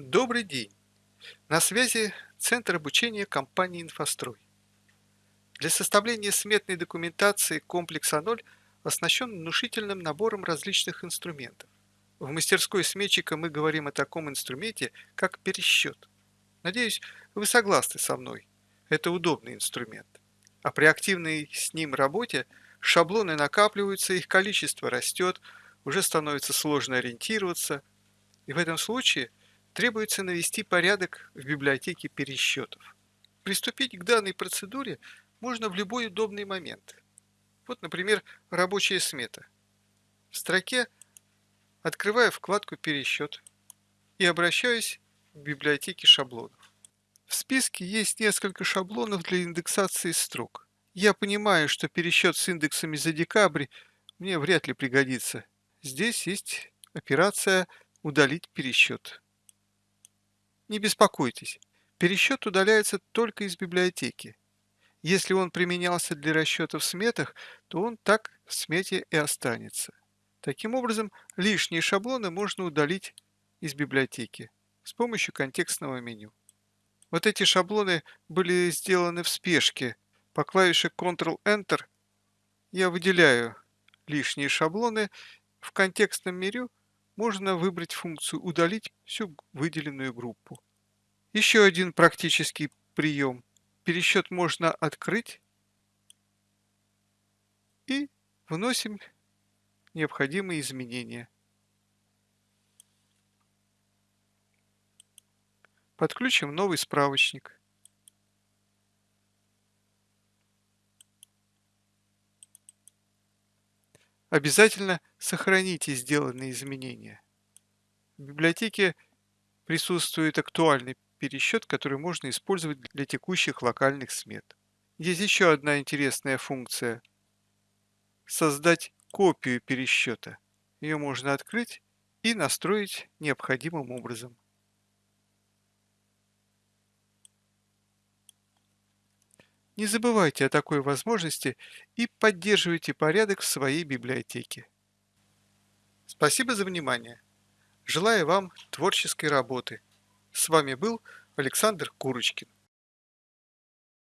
Добрый день! На связи Центр обучения компании «Инфострой». Для составления сметной документации комплекса 0 оснащен внушительным набором различных инструментов. В мастерской сметчика мы говорим о таком инструменте, как пересчет. Надеюсь, вы согласны со мной. Это удобный инструмент. А при активной с ним работе шаблоны накапливаются, их количество растет, уже становится сложно ориентироваться. И в этом случае – требуется навести порядок в библиотеке пересчетов. Приступить к данной процедуре можно в любой удобный момент. Вот, например, рабочая смета. В строке открываю вкладку «Пересчет» и обращаюсь к библиотеке шаблонов. В списке есть несколько шаблонов для индексации строк. Я понимаю, что пересчет с индексами за декабрь мне вряд ли пригодится. Здесь есть операция «Удалить пересчет». Не беспокойтесь, пересчет удаляется только из библиотеки. Если он применялся для расчета в сметах, то он так в смете и останется. Таким образом, лишние шаблоны можно удалить из библиотеки с помощью контекстного меню. Вот эти шаблоны были сделаны в спешке. По клавише Ctrl-Enter я выделяю лишние шаблоны. В контекстном меню можно выбрать функцию «Удалить всю выделенную группу». Еще один практический прием. Пересчет можно открыть и вносим необходимые изменения. Подключим новый справочник. Обязательно сохраните сделанные изменения. В библиотеке присутствует актуальный пересчет, который можно использовать для текущих локальных смет. Есть еще одна интересная функция – создать копию пересчета. Ее можно открыть и настроить необходимым образом. Не забывайте о такой возможности и поддерживайте порядок в своей библиотеке. Спасибо за внимание. Желаю вам творческой работы. С вами был Александр Курочкин.